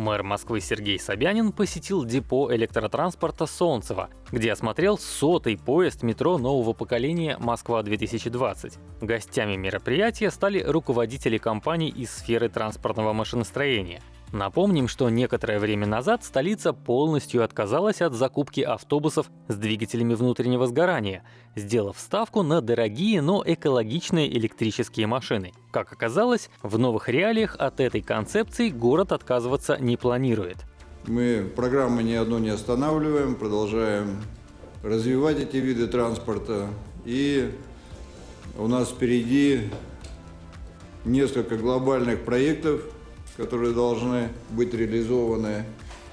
Мэр Москвы Сергей Собянин посетил депо электротранспорта Солнцево, где осмотрел сотый поезд метро нового поколения «Москва-2020». Гостями мероприятия стали руководители компаний из сферы транспортного машиностроения. Напомним, что некоторое время назад столица полностью отказалась от закупки автобусов с двигателями внутреннего сгорания, сделав ставку на дорогие, но экологичные электрические машины. Как оказалось, в новых реалиях от этой концепции город отказываться не планирует. Мы программы ни одну не останавливаем, продолжаем развивать эти виды транспорта. И у нас впереди несколько глобальных проектов, которые должны быть реализованы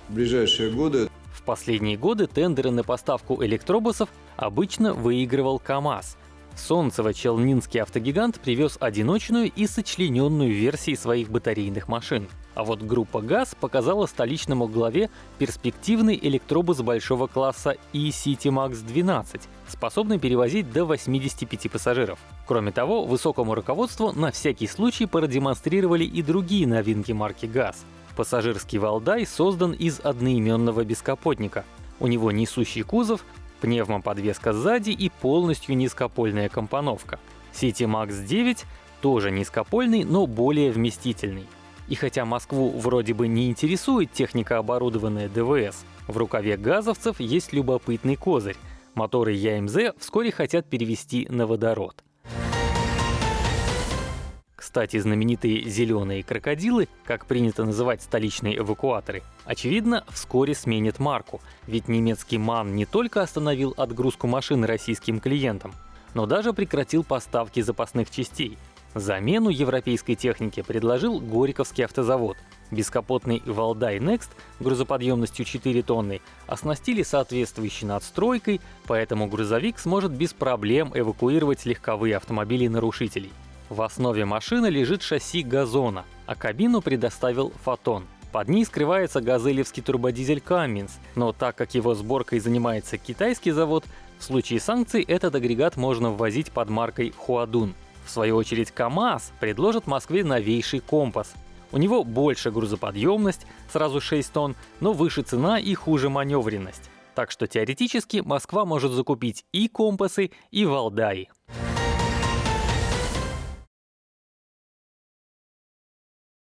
в ближайшие годы. В последние годы тендеры на поставку электробусов обычно выигрывал КАМАЗ. Солнцево-Челнинский автогигант привез одиночную и сочлененную версии своих батарейных машин. А вот группа ГАЗ показала столичному главе перспективный электробус большого класса E-City Max 12, способный перевозить до 85 пассажиров. Кроме того, высокому руководству на всякий случай продемонстрировали и другие новинки марки ГАЗ. Пассажирский Валдай создан из одноименного бескапотника. У него несущий кузов, пневмоподвеска сзади и полностью низкопольная компоновка. City Max 9 тоже низкопольный, но более вместительный. И хотя Москву вроде бы не интересует техника, оборудованная ДВС, в рукаве газовцев есть любопытный козырь. Моторы ЯМЗ вскоре хотят перевести на водород. Кстати, знаменитые «зеленые крокодилы», как принято называть столичные эвакуаторы, очевидно, вскоре сменят марку, ведь немецкий МАН не только остановил отгрузку машин российским клиентам, но даже прекратил поставки запасных частей, Замену европейской технике предложил Горьковский автозавод. Бескапотный Валдай Next грузоподъемностью 4 тонны оснастили соответствующей надстройкой, поэтому грузовик сможет без проблем эвакуировать легковые автомобили нарушителей. В основе машины лежит шасси газона, а кабину предоставил Фотон. Под ней скрывается газелевский турбодизель Cummins, но так как его сборкой занимается китайский завод, в случае санкций этот агрегат можно ввозить под маркой Хуадун. В свою очередь КАМАЗ предложит Москве новейший компас. У него больше грузоподъемность, сразу 6 тонн, но выше цена и хуже маневренность. Так что теоретически Москва может закупить и компасы, и Валдаи.